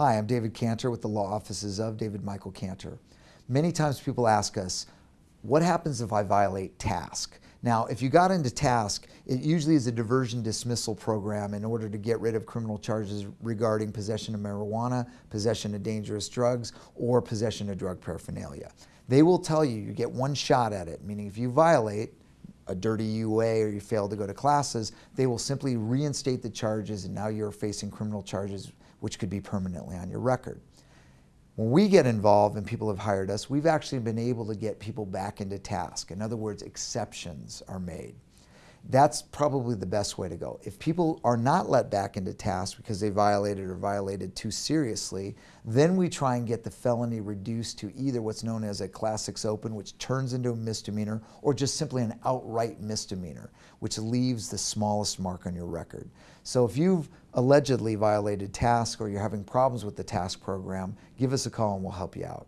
Hi, I'm David Cantor with the law offices of David Michael Cantor. Many times people ask us, what happens if I violate TASC? Now, if you got into TASC, it usually is a diversion dismissal program in order to get rid of criminal charges regarding possession of marijuana, possession of dangerous drugs, or possession of drug paraphernalia. They will tell you you get one shot at it, meaning if you violate a dirty UA or you fail to go to classes, they will simply reinstate the charges and now you're facing criminal charges which could be permanently on your record. When we get involved and people have hired us, we've actually been able to get people back into TASC. In other words, exceptions are made. That's probably the best way to go. If people are not let back into TASC because they violated or violated too seriously, then we try and get the felony reduced to either what's known as a class six open, which turns into a misdemeanor, or just simply an outright misdemeanor, which leaves the smallest mark on your record. So if you've allegedly violated TASC or you're having problems with the TASC program, give us a call and we'll help you out.